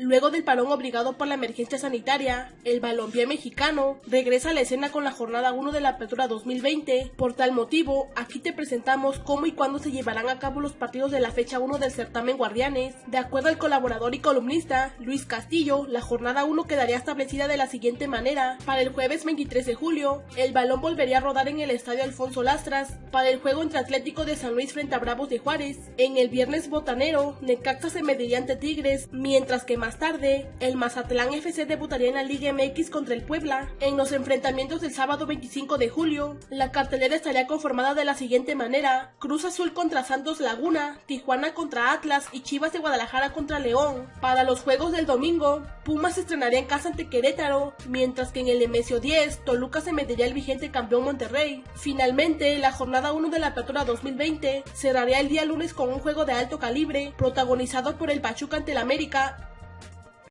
Luego del parón obligado por la emergencia sanitaria, el balompié mexicano regresa a la escena con la jornada 1 de la apertura 2020. Por tal motivo, aquí te presentamos cómo y cuándo se llevarán a cabo los partidos de la fecha 1 del certamen Guardianes. De acuerdo al colaborador y columnista Luis Castillo, la jornada 1 quedaría establecida de la siguiente manera. Para el jueves 23 de julio, el balón volvería a rodar en el estadio Alfonso Lastras para el juego entre Atlético de San Luis frente a Bravos de Juárez. En el viernes botanero, Necaxa se mediría ante Tigres, mientras que más tarde, el Mazatlán FC debutaría en la Liga MX contra el Puebla. En los enfrentamientos del sábado 25 de julio, la cartelera estaría conformada de la siguiente manera: Cruz Azul contra Santos Laguna, Tijuana contra Atlas y Chivas de Guadalajara contra León. Para los juegos del domingo, Pumas estrenaría en casa ante Querétaro, mientras que en el Emesio 10, Toluca se mediría el vigente campeón Monterrey. Finalmente, la jornada 1 de la apertura 2020 cerraría el día lunes con un juego de alto calibre, protagonizado por el Pachuca ante el América